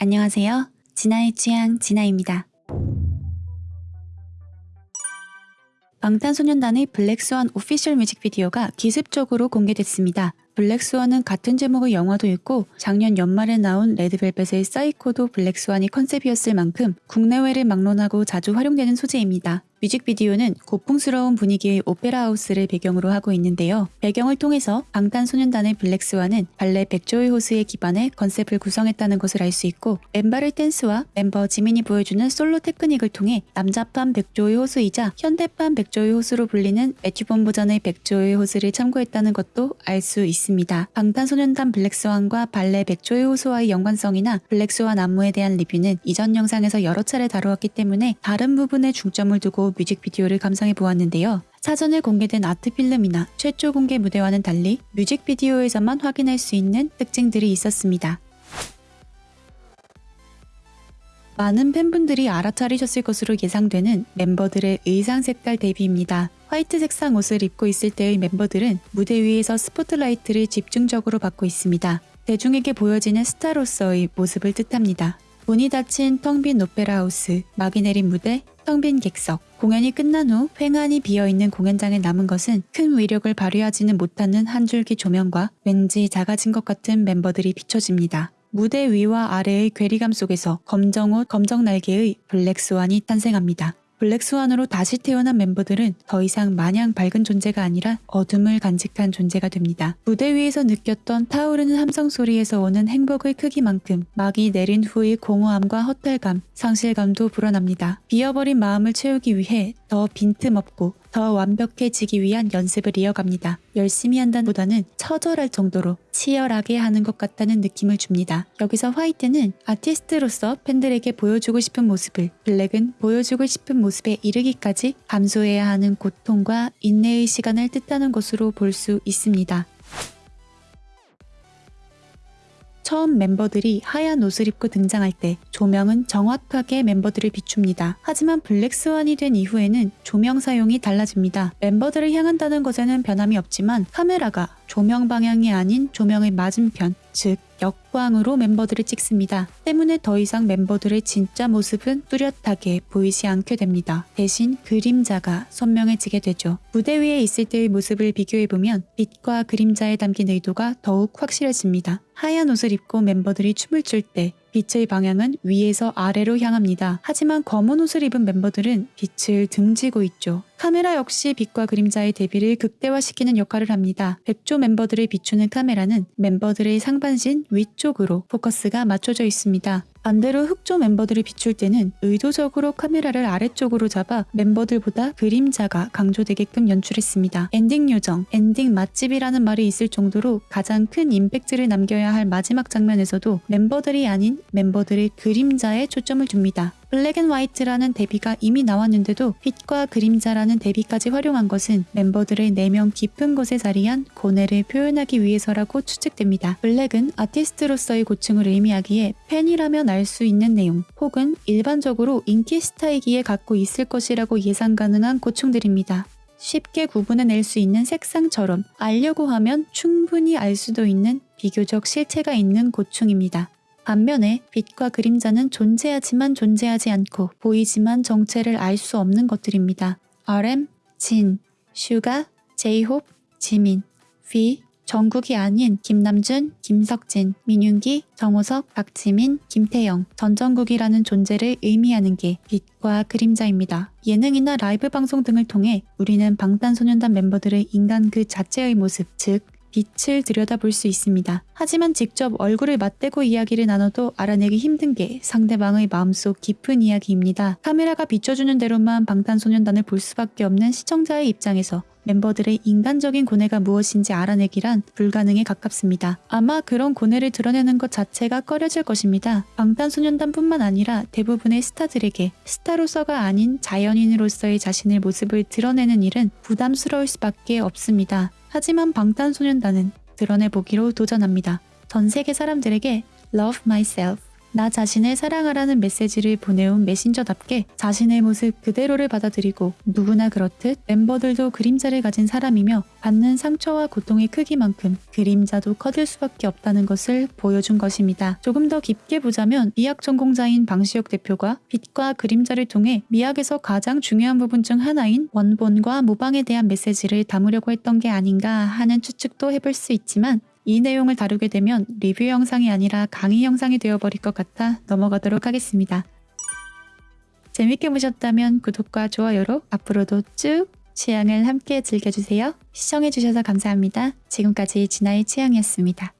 안녕하세요. 진아의 취향 진아입니다. 방탄소년단의 블랙스완 official 뮤직비디오가 기습적으로 공개됐습니다. 블랙스완은 같은 제목의 영화도 있고 작년 연말에 나온 레드벨벳의 사이코도 블랙스완이 컨셉이었을 만큼 국내외를 막론하고 자주 활용되는 소재입니다. 뮤직비디오는 고풍스러운 분위기의 오페라 하우스를 배경으로 하고 있는데요. 배경을 통해서 방탄소년단의 블랙스완은 발레 백조의 호수에 기반해 컨셉을 구성했다는 것을 알 수 있고 앙상블 댄스와 멤버 지민이 보여주는 솔로 테크닉을 통해 남자판 백조의 호수이자 현대판 백조의 호수로 불리는 매튜본 버전의 백조의 호수를 참고했다는 것도 알 수 있습니다. 방탄소년단 블랙스완과 발레 백조의 호수와의 연관성이나 블랙스완 안무에 대한 리뷰는 이전 영상에서 여러 차례 다루었기 때문에 다른 부분에 중점을 두고 뮤직비디오를 감상해 보았는데요. 사전에 공개된 아트필름이나 최초 공개 무대와는 달리 뮤직비디오에서만 확인할 수 있는 특징들이 있었습니다. 많은 팬분들이 알아차리셨을 것으로 예상되는 멤버들의 의상 색깔 대비입니다. 화이트 색상 옷을 입고 있을 때의 멤버들은 무대 위에서 스포트라이트를 집중적으로 받고 있습니다. 대중에게 보여지는 스타로서의 모습을 뜻합니다. 문이 닫힌 텅 빈 오페라 하우스, 막이 내린 무대, 텅 빈 객석. 공연이 끝난 후 휑하니 비어있는 공연장에 남은 것은 큰 위력을 발휘하지는 못하는 한 줄기 조명과 왠지 작아진 것 같은 멤버들이 비춰집니다. 무대 위와 아래의 괴리감 속에서 검정옷, 검정날개의 블랙스완이 탄생합니다. 블랙스완으로 다시 태어난 멤버들은 더 이상 마냥 밝은 존재가 아니라 어둠을 간직한 존재가 됩니다. 무대 위에서 느꼈던 타오르는 함성 소리에서 오는 행복의 크기만큼 막이 내린 후의 공허함과 허탈감, 상실감도 불어납니다. 비어버린 마음을 채우기 위해 더 빈틈없고 더 완벽해지기 위한 연습을 이어갑니다. 열심히 한다는 보다는 처절할 정도로 치열하게 하는 것 같다는 느낌을 줍니다. 여기서 화이트는 아티스트로서 팬들에게 보여주고 싶은 모습을 블랙은 보여주고 싶은 모습에 이르기까지 감수해야 하는 고통과 인내의 시간을 뜻하는 것으로 볼 수 있습니다. 처음 멤버들이 하얀 옷을 입고 등장할 때 조명은 정확하게 멤버들을 비춥니다. 하지만 블랙스완이 된 이후에는 조명 사용이 달라집니다. 멤버들을 향한다는 것에는 변함이 없지만 카메라가 조명 방향이 아닌 조명의 맞은편, 즉 역광으로 멤버들을 찍습니다. 때문에 더 이상 멤버들의 진짜 모습은 뚜렷하게 보이지 않게 됩니다. 대신 그림자가 선명해지게 되죠. 무대 위에 있을 때의 모습을 비교해보면 빛과 그림자에 담긴 의도가 더욱 확실해집니다. 하얀 옷을 입고 멤버들이 춤을 출 때 빛의 방향은 위에서 아래로 향합니다. 하지만 검은 옷을 입은 멤버들은 빛을 등지고 있죠. 카메라 역시 빛과 그림자의 대비를 극대화시키는 역할을 합니다. 백조 멤버들을 비추는 카메라는 멤버들의 상반신 위쪽으로 포커스가 맞춰져 있습니다. 반대로 흑조 멤버들을 비출 때는 의도적으로 카메라를 아래쪽으로 잡아 멤버들보다 그림자가 강조되게끔 연출했습니다. 엔딩 요정, 엔딩 맛집이라는 말이 있을 정도로 가장 큰 임팩트를 남겨야 할 마지막 장면에서도 멤버들이 아닌 멤버들의 그림자에 초점을 둡니다. black and white라는 대비가 이미 나왔는데도 빛과 그림자라는 대비까지 활용한 것은 멤버들의 내면 깊은 곳에 자리한 고뇌를 표현하기 위해서라고 추측됩니다. 블랙은 아티스트로서의 고충을 의미하기에 팬이라면 알 수 있는 내용 혹은 일반적으로 인기 스타이기에 갖고 있을 것이라고 예상 가능한 고충들입니다. 쉽게 구분해낼 수 있는 색상처럼 알려고 하면 충분히 알 수도 있는 비교적 실체가 있는 고충입니다. 반면에 빛과 그림자는 존재하지만 존재하지 않고 보이지만 정체를 알 수 없는 것들입니다. RM, 진, 슈가, 제이홉, 지민, 뷔, 정국이 아닌 김남준, 김석진, 민윤기, 정호석, 박지민, 김태형, 전정국이라는 존재를 의미하는 게 빛과 그림자입니다. 예능이나 라이브 방송 등을 통해 우리는 방탄소년단 멤버들의 인간 그 자체의 모습, 즉 빛을 들여다볼 수 있습니다. 하지만 직접 얼굴을 맞대고 이야기를 나눠도 알아내기 힘든 게 상대방의 마음속 깊은 이야기입니다. 카메라가 비춰주는 대로만 방탄소년단을 볼 수밖에 없는 시청자의 입장에서 멤버들의 인간적인 고뇌가 무엇인지 알아내기란 불가능에 가깝습니다. 아마 그런 고뇌를 드러내는 것 자체가 꺼려질 것입니다. 방탄소년단뿐만 아니라 대부분의 스타들에게 스타로서가 아닌 자연인으로서의 자신의 모습을 드러내는 일은 부담스러울 수밖에 없습니다. 하지만 방탄소년단은 드러내보기로 도전합니다. 전 세계 사람들에게 Love Myself, 나 자신을 사랑하라는 메시지를 보내온 메신저답게 자신의 모습 그대로를 받아들이고 누구나 그렇듯 멤버들도 그림자를 가진 사람이며 받는 상처와 고통의 크기만큼 그림자도 커질 수밖에 없다는 것을 보여준 것입니다. 조금 더 깊게 보자면 미학 전공자인 방시혁 대표가 빛과 그림자를 통해 미학에서 가장 중요한 부분 중 하나인 원본과 모방에 대한 메시지를 담으려고 했던 게 아닌가 하는 추측도 해볼 수 있지만 이 내용을 다루게 되면 리뷰 영상이 아니라 강의 영상이 되어버릴 것 같아 넘어가도록 하겠습니다. 재밌게 보셨다면 구독과 좋아요로 앞으로도 쭉 취향을 함께 즐겨주세요. 시청해주셔서 감사합니다. 지금까지 진아의 취향이었습니다.